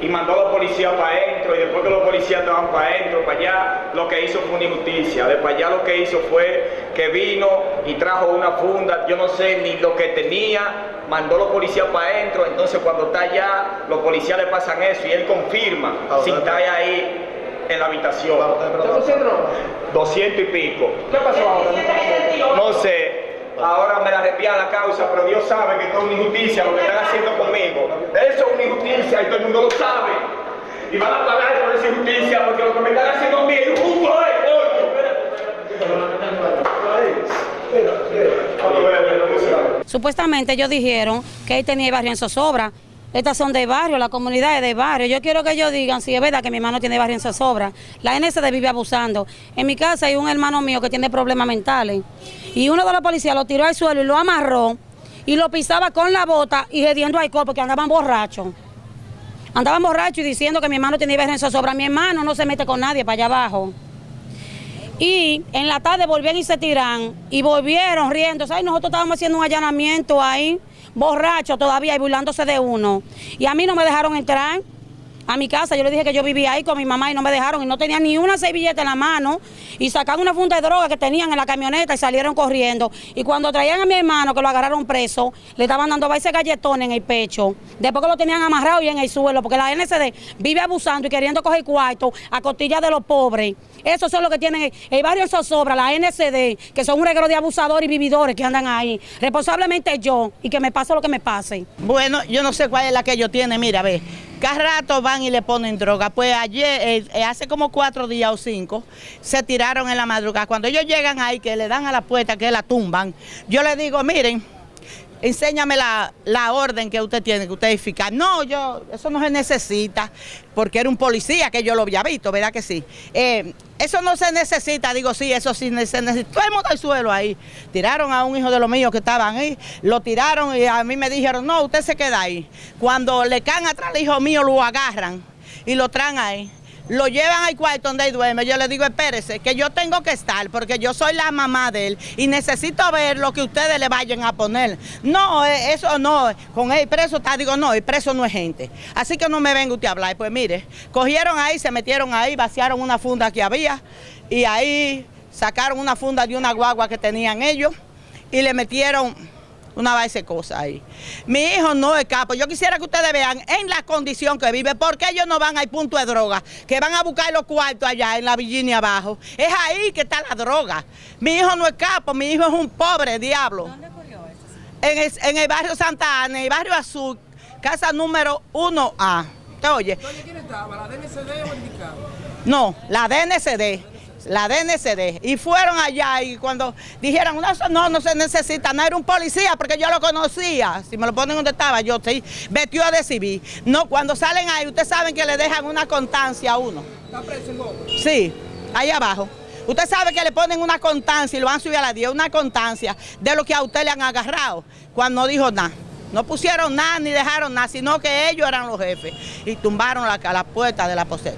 y mandó a los policías para adentro y después que los policías estaban para adentro, para allá, lo que hizo fue una injusticia. De para allá lo que hizo fue que vino y trajo una funda, yo no sé ni lo que tenía, mandó a los policías para adentro, entonces cuando está allá, los policías le pasan eso y él confirma si está ahí en la habitación. 200 y pico. ¿Qué pasó ahora? No sé. Ahora me la arrepía la causa, pero Dios sabe que esto es una injusticia lo que están haciendo conmigo. Eso es una injusticia y todo el mundo lo sabe. Y van a pagar por esa injusticia porque lo que me están haciendo a mí es coño. Supuestamente ellos dijeron que él tenía barrio en zozobra. Estas son de barrio, la comunidad es de barrio. Yo quiero que ellos digan si es verdad que mi hermano tiene barrio en zozobra. La NSD vive abusando. En mi casa hay un hermano mío que tiene problemas mentales. Y uno de los policías lo tiró al suelo y lo amarró y lo pisaba con la bota y gediendo alcohol porque andaban borrachos. Andaban borrachos y diciendo que mi hermano tenía barrio en zozobra. Mi hermano no se mete con nadie para allá abajo. Y en la tarde volvían y se tiran y volvieron riendo. ¿Sabes? Nosotros estábamos haciendo un allanamiento ahí, borrachos todavía y burlándose de uno. Y a mí no me dejaron entrar a mi casa. Yo le dije que yo vivía ahí con mi mamá y no me dejaron y no tenía ni una servilleta en la mano y sacaron una funda de droga que tenían en la camioneta y salieron corriendo. Y cuando traían a mi hermano que lo agarraron preso, le estaban dando ese galletón en el pecho. Después que lo tenían amarrado y en el suelo, porque la NCD vive abusando y queriendo coger cuarto a costilla de los pobres. Eso es lo que tienen el barrio Zozobra, la NCD, que son un reguero de abusadores y vividores que andan ahí. Responsablemente yo y que me pase lo que me pase. Bueno, yo no sé cuál es la que ellos tienen, mira, ve. Cada rato van y le ponen droga. Pues ayer, eh, hace como cuatro días o cinco, se tiraron en la madrugada. Cuando ellos llegan ahí, que le dan a la puerta, que la tumban, yo les digo, miren, enséñame la, la, orden que usted tiene, que usted es. No, yo, eso no se necesita, porque era un policía que yo lo había visto, ¿verdad que sí? Eh, eso no se necesita, digo, sí, eso sí se necesita. Todo el mundo al suelo ahí. Tiraron a un hijo de los míos que estaban ahí, lo tiraron y a mí me dijeron, no, usted se queda ahí. Cuando le caen atrás al hijo mío, lo agarran y lo traen ahí lo llevan al cuarto donde él duerme. Yo le digo, espérese, que yo tengo que estar porque yo soy la mamá de él y necesito ver lo que ustedes le vayan a poner. No, eh, eso no, con él preso está, digo, no, el preso no es gente. Así que no me venga usted a hablar. Pues mire, cogieron ahí, se metieron ahí, vaciaron una funda que había y ahí sacaron una funda de una guagua que tenían ellos y le metieron una base de cosas ahí. Mi hijo no es capo. Yo quisiera que ustedes vean en la condición que vive, porque ellos no van al punto de droga, que van a buscar los cuartos allá en la Virginia abajo. Es ahí que está la droga. Mi hijo no es capo, mi hijo es un pobre diablo. ¿Dónde ocurrió esto? En el, en el barrio Santa Ana, en el barrio Azul, casa número 1A. ¿Te oye? ¿Dónde quién estaba? ¿La DNCD o el No, la DNCD la DNCD, y fueron allá y cuando dijeron, no, no, no se necesita, no era un policía porque yo lo conocía, si me lo ponen donde estaba, yo sí, vestió de civil. No, cuando salen ahí, ustedes saben que le dejan una constancia a uno. ¿Está preso en Sí, ahí abajo. Usted sabe que le ponen una constancia y lo van a subir a la 10, una constancia de lo que a usted le han agarrado, cuando no dijo nada. No pusieron nada ni dejaron nada, sino que ellos eran los jefes y tumbaron la, la puerta de la poseta.